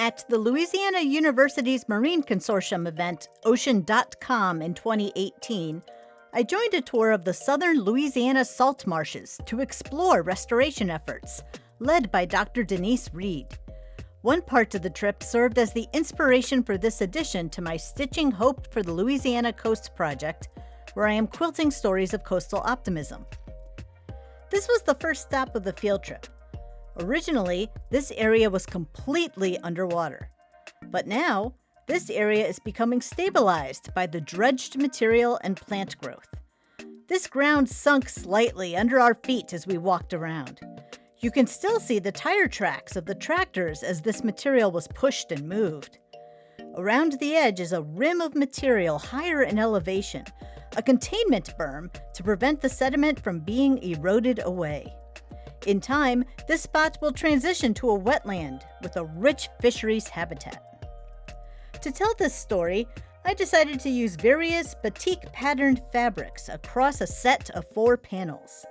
At the Louisiana University's Marine Consortium event, Ocean.com, in 2018, I joined a tour of the southern Louisiana salt marshes to explore restoration efforts, led by Dr. Denise Reed. One part of the trip served as the inspiration for this addition to my Stitching Hope for the Louisiana Coast project, where I am quilting stories of coastal optimism. This was the first stop of the field trip. Originally, this area was completely underwater. But now, this area is becoming stabilized by the dredged material and plant growth. This ground sunk slightly under our feet as we walked around. You can still see the tire tracks of the tractors as this material was pushed and moved. Around the edge is a rim of material higher in elevation, a containment berm to prevent the sediment from being eroded away. In time, this spot will transition to a wetland with a rich fisheries habitat. To tell this story, I decided to use various batik patterned fabrics across a set of four panels.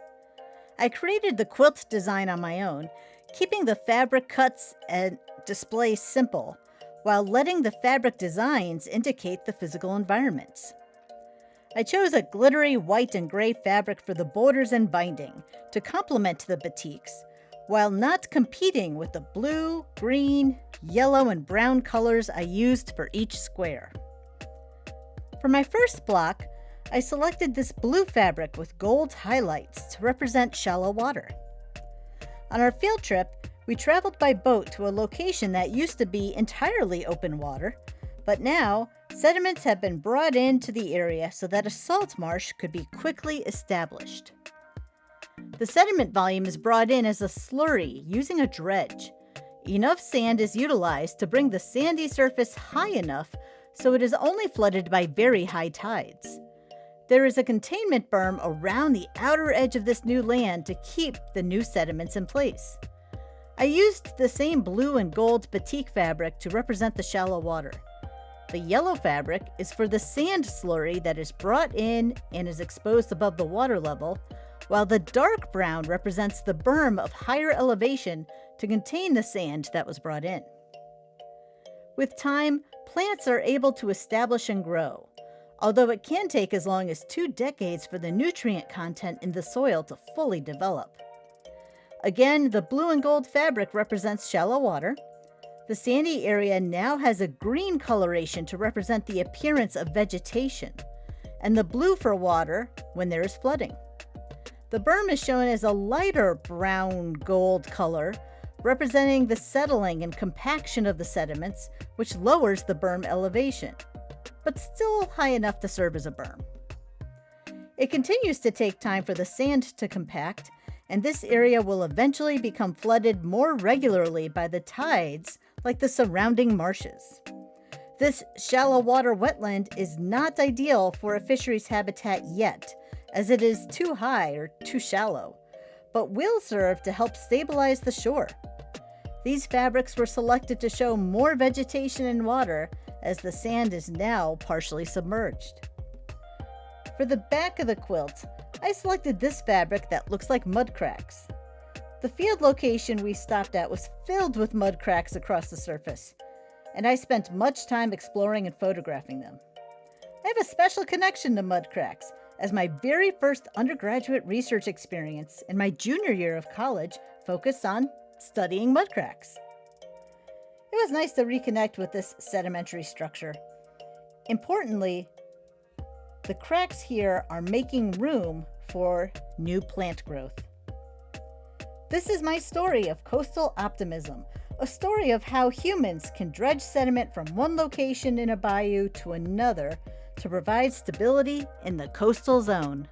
I created the quilt design on my own, keeping the fabric cuts and display simple, while letting the fabric designs indicate the physical environments. I chose a glittery white and gray fabric for the borders and binding to complement the batiks, while not competing with the blue, green, yellow, and brown colors I used for each square. For my first block, I selected this blue fabric with gold highlights to represent shallow water. On our field trip, we traveled by boat to a location that used to be entirely open water, but now sediments have been brought into the area so that a salt marsh could be quickly established. The sediment volume is brought in as a slurry using a dredge. Enough sand is utilized to bring the sandy surface high enough so it is only flooded by very high tides. There is a containment berm around the outer edge of this new land to keep the new sediments in place. I used the same blue and gold batik fabric to represent the shallow water. The yellow fabric is for the sand slurry that is brought in and is exposed above the water level, while the dark brown represents the berm of higher elevation to contain the sand that was brought in. With time, plants are able to establish and grow, although it can take as long as two decades for the nutrient content in the soil to fully develop. Again, the blue and gold fabric represents shallow water. The sandy area now has a green coloration to represent the appearance of vegetation, and the blue for water when there is flooding. The berm is shown as a lighter brown gold color representing the settling and compaction of the sediments, which lowers the berm elevation, but still high enough to serve as a berm. It continues to take time for the sand to compact, and this area will eventually become flooded more regularly by the tides like the surrounding marshes. This shallow water wetland is not ideal for a fisheries habitat yet, as it is too high or too shallow, but will serve to help stabilize the shore. These fabrics were selected to show more vegetation and water as the sand is now partially submerged. For the back of the quilt, I selected this fabric that looks like mud cracks. The field location we stopped at was filled with mud cracks across the surface, and I spent much time exploring and photographing them. I have a special connection to mud cracks, as my very first undergraduate research experience in my junior year of college focused on studying mud cracks. It was nice to reconnect with this sedimentary structure. Importantly, the cracks here are making room for new plant growth. This is my story of coastal optimism, a story of how humans can dredge sediment from one location in a bayou to another to provide stability in the coastal zone.